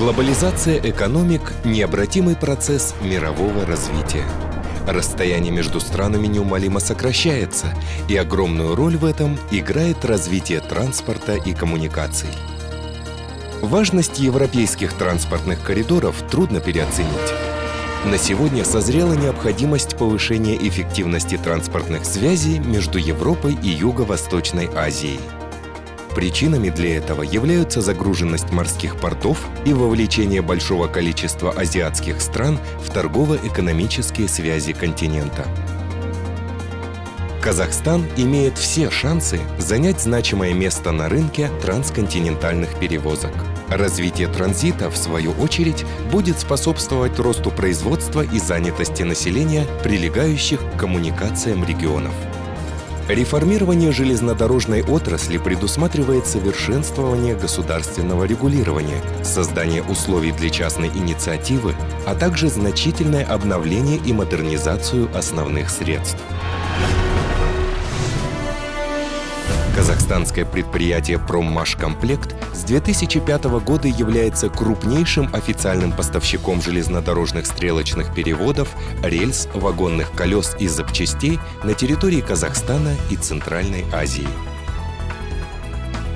Глобализация экономик – необратимый процесс мирового развития. Расстояние между странами неумолимо сокращается, и огромную роль в этом играет развитие транспорта и коммуникаций. Важность европейских транспортных коридоров трудно переоценить. На сегодня созрела необходимость повышения эффективности транспортных связей между Европой и Юго-Восточной Азией. Причинами для этого являются загруженность морских портов и вовлечение большого количества азиатских стран в торгово-экономические связи континента. Казахстан имеет все шансы занять значимое место на рынке трансконтинентальных перевозок. Развитие транзита, в свою очередь, будет способствовать росту производства и занятости населения, прилегающих к коммуникациям регионов. Реформирование железнодорожной отрасли предусматривает совершенствование государственного регулирования, создание условий для частной инициативы, а также значительное обновление и модернизацию основных средств. Казахстанское предприятие «Проммашкомплект» с 2005 года является крупнейшим официальным поставщиком железнодорожных стрелочных переводов, рельс, вагонных колес и запчастей на территории Казахстана и Центральной Азии.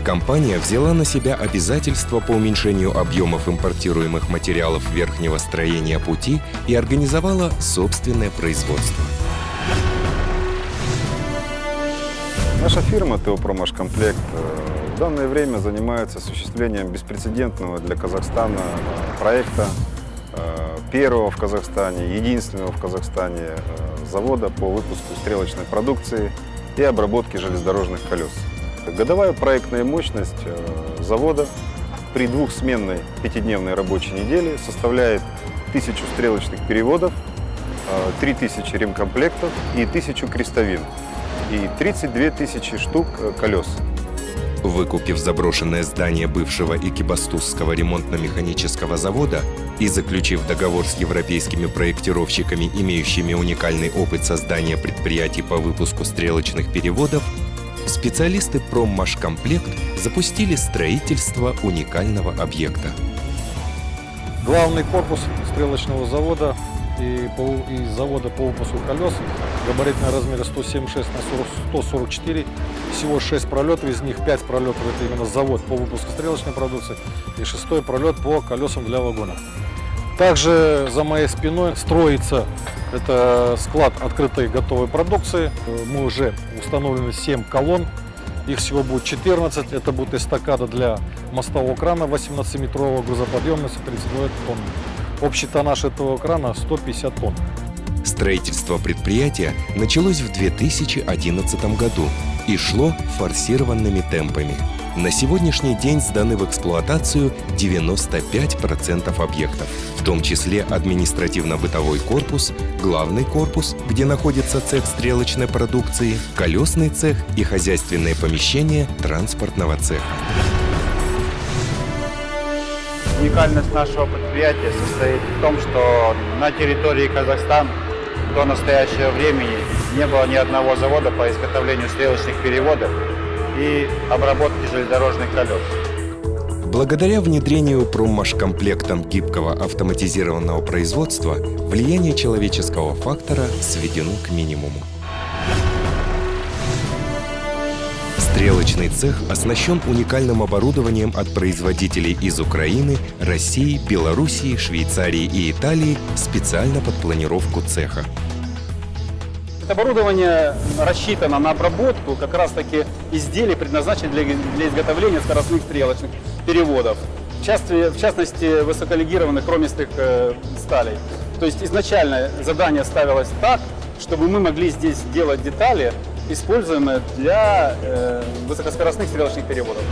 Компания взяла на себя обязательства по уменьшению объемов импортируемых материалов верхнего строения пути и организовала собственное производство. Наша фирма ТО «Промашкомплект» э, в данное время занимается осуществлением беспрецедентного для Казахстана э, проекта, э, первого в Казахстане, единственного в Казахстане завода по выпуску стрелочной продукции и обработке железнодорожных колес. Годовая проектная мощность завода при двухсменной пятидневной рабочей неделе составляет тысячу стрелочных переводов, 3000 ремкомплектов и 1000 крестовин и 32 тысячи штук э, колес. Выкупив заброшенное здание бывшего Экибастузского ремонтно-механического завода и заключив договор с европейскими проектировщиками, имеющими уникальный опыт создания предприятий по выпуску стрелочных переводов, специалисты «Проммашкомплект» запустили строительство уникального объекта. Главный корпус стрелочного завода и, по, и завода по выпуску колес. Габаритные размеры 176 на 40, 144. Всего 6 пролетов, из них 5 пролетов это именно завод по выпуску стрелочной продукции и шестой пролет по колесам для вагонов. Также за моей спиной строится это склад открытой готовой продукции. Мы уже установлены 7 колонн. Их всего будет 14. Это будет эстакада для мостового крана 18-метрового грузоподъемности 32 тонн. Общий тоннаж этого крана 150 тонн. Строительство предприятия началось в 2011 году и шло форсированными темпами. На сегодняшний день сданы в эксплуатацию 95% объектов, в том числе административно-бытовой корпус, главный корпус, где находится цех стрелочной продукции, колесный цех и хозяйственные помещения транспортного цеха. Уникальность нашего предприятия состоит в том, что на территории Казахстана до настоящего времени не было ни одного завода по изготовлению стрелочных переводов и обработки железнодорожных колес. Благодаря внедрению проммашкомплектом гибкого автоматизированного производства влияние человеческого фактора сведено к минимуму. Стрелочный цех оснащен уникальным оборудованием от производителей из Украины, России, Белоруссии, Швейцарии и Италии специально под планировку цеха. Это оборудование рассчитано на обработку как раз-таки изделий, предназначенных для, для изготовления скоростных стрелочных переводов. В, части, в частности, высоколегированных хромистых э, сталей. То есть изначально задание ставилось так, чтобы мы могли здесь делать детали, используемые для э, высокоскоростных стрелочных переводов.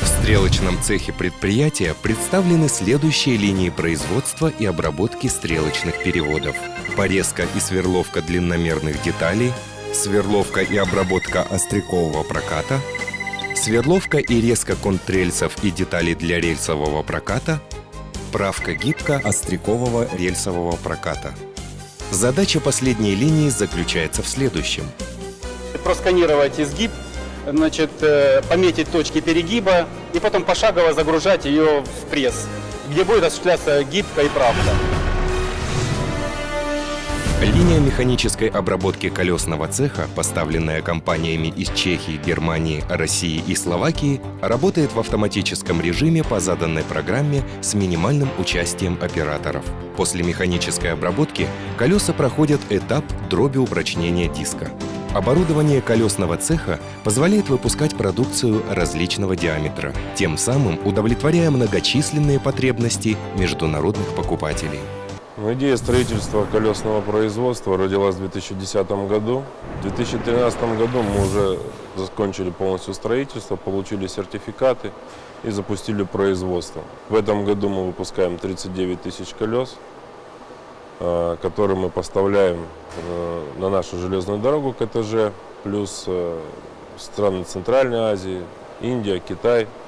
В стрелочном цехе предприятия представлены следующие линии производства и обработки стрелочных переводов. Порезка и сверловка длинномерных деталей, сверловка и обработка острякового проката, сверловка и резка контррельсов и деталей для рельсового проката, правка гибко острякового рельсового проката. Задача последней линии заключается в следующем. Просканировать изгиб значит, э, пометить точки перегиба и потом пошагово загружать ее в пресс, где будет осуществляться гибка и правка. Линия механической обработки колесного цеха, поставленная компаниями из Чехии, Германии, России и Словакии, работает в автоматическом режиме по заданной программе с минимальным участием операторов. После механической обработки колеса проходят этап дроби упрочнения диска. Оборудование колесного цеха позволяет выпускать продукцию различного диаметра, тем самым удовлетворяя многочисленные потребности международных покупателей. Ну, идея строительства колесного производства родилась в 2010 году. В 2013 году мы уже закончили полностью строительство, получили сертификаты и запустили производство. В этом году мы выпускаем 39 тысяч колес, э, которые мы поставляем э, на нашу железную дорогу КТЖ, плюс э, страны Центральной Азии, Индия, Китай –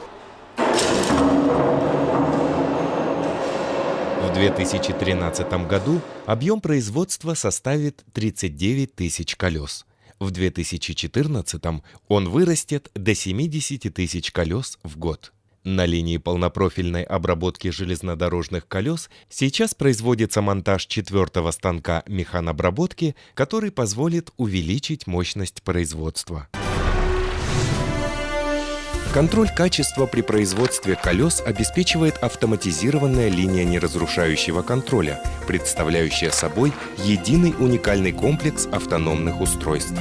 2013 году объем производства составит 39 тысяч колес. В 2014 он вырастет до 70 тысяч колес в год. На линии полнопрофильной обработки железнодорожных колес сейчас производится монтаж четвертого станка механобработки, который позволит увеличить мощность производства. Контроль качества при производстве колес обеспечивает автоматизированная линия неразрушающего контроля, представляющая собой единый уникальный комплекс автономных устройств.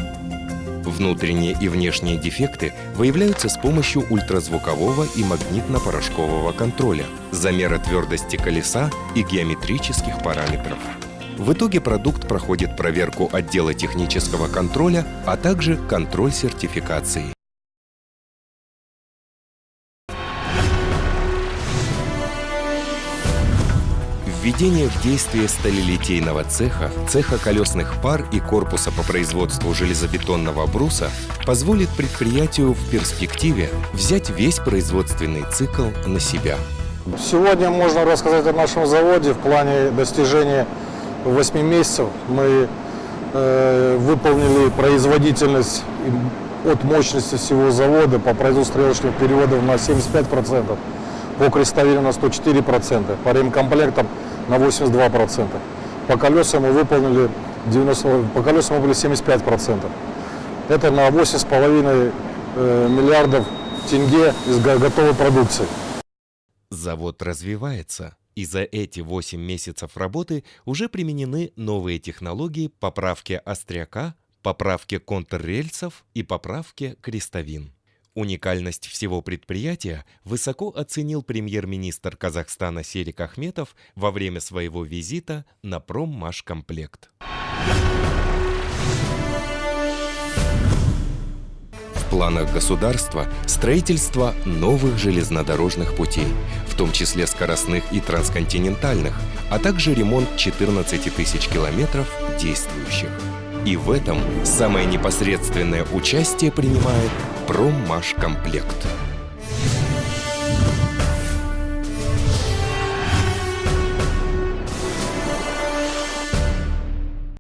Внутренние и внешние дефекты выявляются с помощью ультразвукового и магнитно-порошкового контроля, замера твердости колеса и геометрических параметров. В итоге продукт проходит проверку отдела технического контроля, а также контроль сертификации. Введение в действие сталелитейного цеха, цеха колесных пар и корпуса по производству железобетонного бруса позволит предприятию в перспективе взять весь производственный цикл на себя. Сегодня можно рассказать о нашем заводе в плане достижения 8 месяцев. Мы э, выполнили производительность от мощности всего завода по производству стрелочных переводов на 75%, по крестовину на 104%, по ремкомплектам на 82%. По колесам мы выполнили 90, по колесам мы были 75%. Это на 8,5 э, миллиардов тенге из готовой продукции. Завод развивается. И за эти 8 месяцев работы уже применены новые технологии поправки остряка, поправки контррельсов и поправки крестовин. Уникальность всего предприятия высоко оценил премьер-министр Казахстана Серик Ахметов во время своего визита на Проммашкомплект. В планах государства строительство новых железнодорожных путей, в том числе скоростных и трансконтинентальных, а также ремонт 14 тысяч километров действующих. И в этом самое непосредственное участие принимает Проммашкомплект.